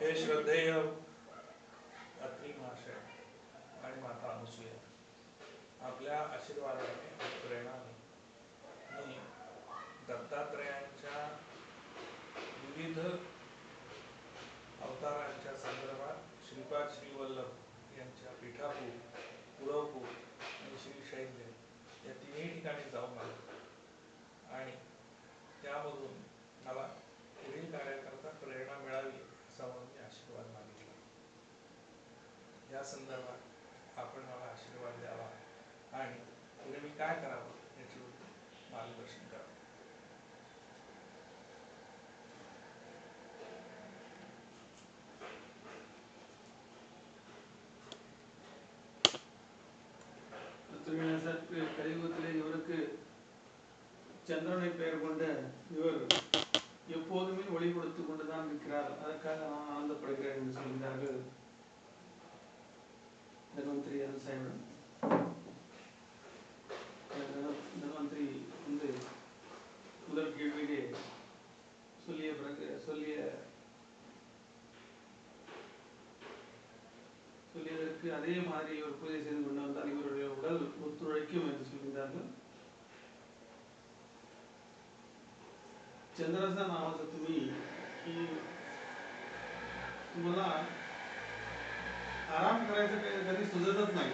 हे श्रद्धेय अत्री महाशय आणि माता अनुसूया आपल्या आशीर्वादाने प्रेरणाने मी दत्तात्रयांच्या विविध अवतारांच्या संदर्भात श्रीपाद श्रीवल्लभ यांच्या पीठापूर पुरवपूर आणि श्री शैल्य या तिन्ही ठिकाणी जाऊन आलो. आणि त्यामधून मला पुढील कार्याकरता प्रेरणा मिळावी या संदर्भात आपण मला आशीर्वाद द्यावा आणि पुढे मी काय करावं याची मार्गदर्शन करावं திருவிழா கலியுகத்திலே இவருக்கு சந்திரனை பெயர் கொண்ட இவர் எப்போதுமே ஒளி கொடுத்து கொண்டுதான் இருக்கிறார் அதற்காக நான் ஆனந்தப்படுகிறேன் என்று சொல்கிறார்கள் தன்வந்திரி அருசாயிடம் தன்வந்திரி வந்து முதல் கேள்வியிலே சொல்லிய பிறகு சொல்லிய சொல்லியதற்கு அதே மாதிரி இவர் பூஜை செய்து கொண்டு வந்தால் இவருடைய உடல் ஒத்துழைக்கும் என்று சொல்கிறார்கள் चंद्राचा नावाचा तुम्ही करायचं काही कधी सुचतच नाही.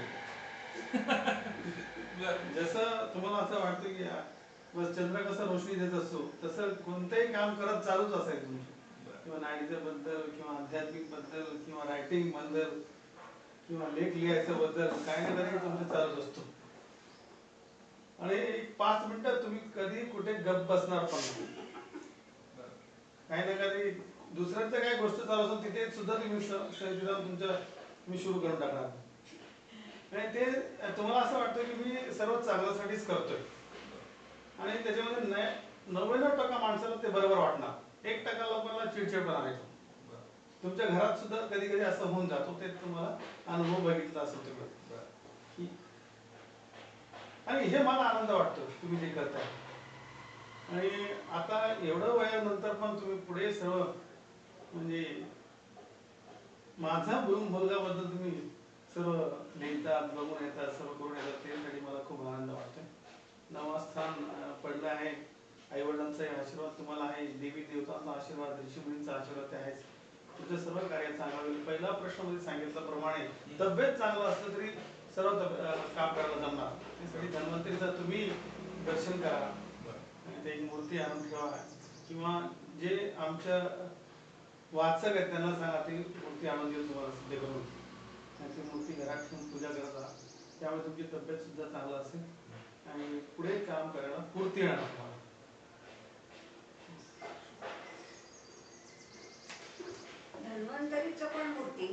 जसं तुम्हाला असं वाटतं की बस चंद्र कसं रोशनी देत असतो तसं कोणतंही काम करत चालूच असायचं तुमचं. किंवा नाईचं बद्दल किंवा आध्यात्मिकबद्दल किंवा रायटिंगबद्दल किंवा लेख लिहायचं बद्दल काही ना काही तुमचं चालूच असतो. आणि एक पाच मिनिटं तुम्ही कधी कुठे गप बसणार पण. काही ना काही दुसऱ्यांचं काही गोष्ट चालू असेल तिथे सुद्धा तुम्ही स- मी तुम्ही सुरू करून टाकणार. आणि ते तुम्हाला असं वाटतं की मी सर्व चांगल्यासाठीच करतोय. आणि त्याच्यामध्ये न- नव्याण्णव टक्का माणसाला ते बरोबर वाटणार. एक टक्का लोकांना चिडचिडपणा येतो तुमच्या घरात सुद्धा कधी कधी असं होऊन जातो ते तुम्हाला अनुभव बघितला असेल तुम्ही आणि हे मला आनंद वाटतो तुम्ही जे करताय. आणि आता एवढं वयानंतर पण तुम्ही पुढे सर्व म्हणजे माझा मुलगाबद्दल तुम्ही सर्व लिहितात बघून येतात सर्व करून येतात त्यासाठी मला खूप आनंद वाटतोय. नवा स्थान अं, पडलं आहे. आई वडिलांचाही आशीर्वाद तुम्हाला आहे. देवी देवतांचा आशीर्वाद ऋषीमुनींचा आशीर्वाद ते आहेच. तुमचं सर्व कार्य चांगलं पहिला प्रश्नमध्ये सांगितल्याप्रमाणे तब्येत चांगलं असलं तरी सर्व काम करायला जमणार. त्यासाठी धन्वंतरीचं तुम्ही दर्शन करा. ते एक मूर्ती आणून ठेवा. किंवा जे आमच्या वाचक आहेत त्यांना सांगा ती मूर्ती आणून देऊन तुम्हाला सिद्ध करून त्यांची मूर्ती घरात ठेवून पूजा करता त्यामुळे तुमची तब्येत सुद्धा चांगलं असेल. आणि पुढे काम करायला पूर्ती येणार तुम्हाला. धन्वंतरीच्या पण मूर्ती.